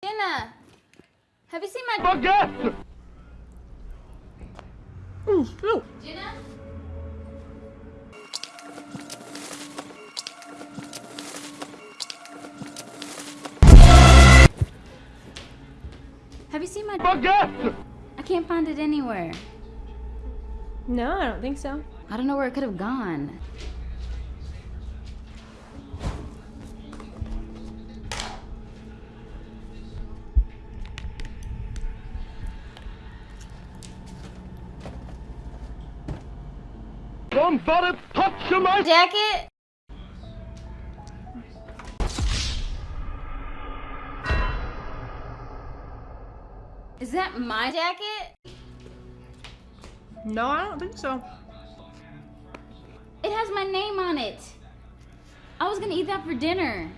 Jenna, have you seen my Forget! Jenna? Have you seen my Forget! I can't find it anywhere. No, I don't think so. I don't know where it could have gone. Somebody touch my Jacket? Is that my jacket? No, I don't think so. It has my name on it. I was gonna eat that for dinner.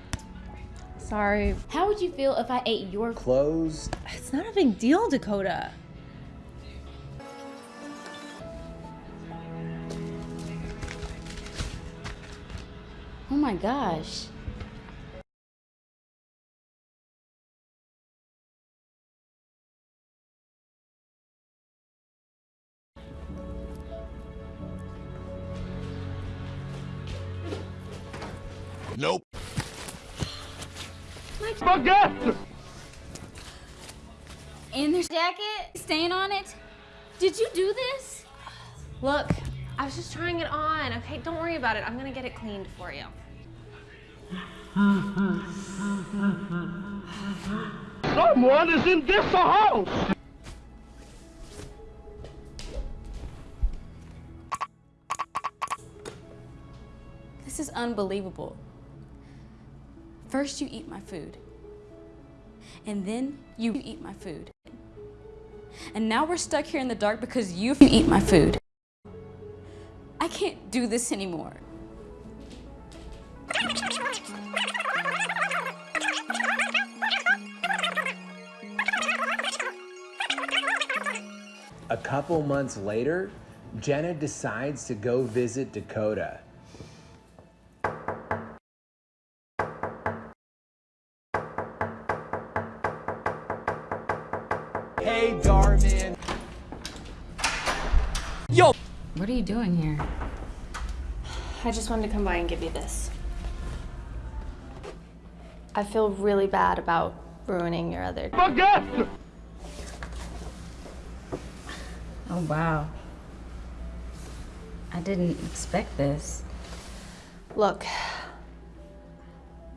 Sorry. How would you feel if I ate your Clothes. It's not a big deal, Dakota. My gosh. Nope. Forget! And there's jacket stain on it. Did you do this? Look, I was just trying it on. Okay, don't worry about it. I'm gonna get it cleaned for you. Someone is in this house! This is unbelievable. First, you eat my food. And then you eat my food. And now we're stuck here in the dark because you eat my food. I can't do this anymore. A couple months later, Jenna decides to go visit Dakota. Hey, Darman. Yo! What are you doing here? I just wanted to come by and give you this. I feel really bad about ruining your other. Forget! Oh, wow. I didn't expect this. Look,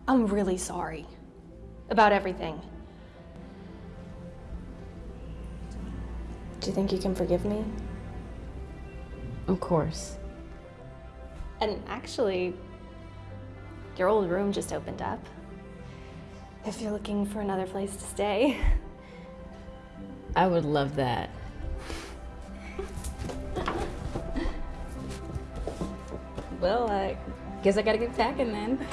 I'm really sorry about everything. Do you think you can forgive me? Of course. And actually, your old room just opened up. If you're looking for another place to stay. I would love that. well, I guess I gotta get packing then.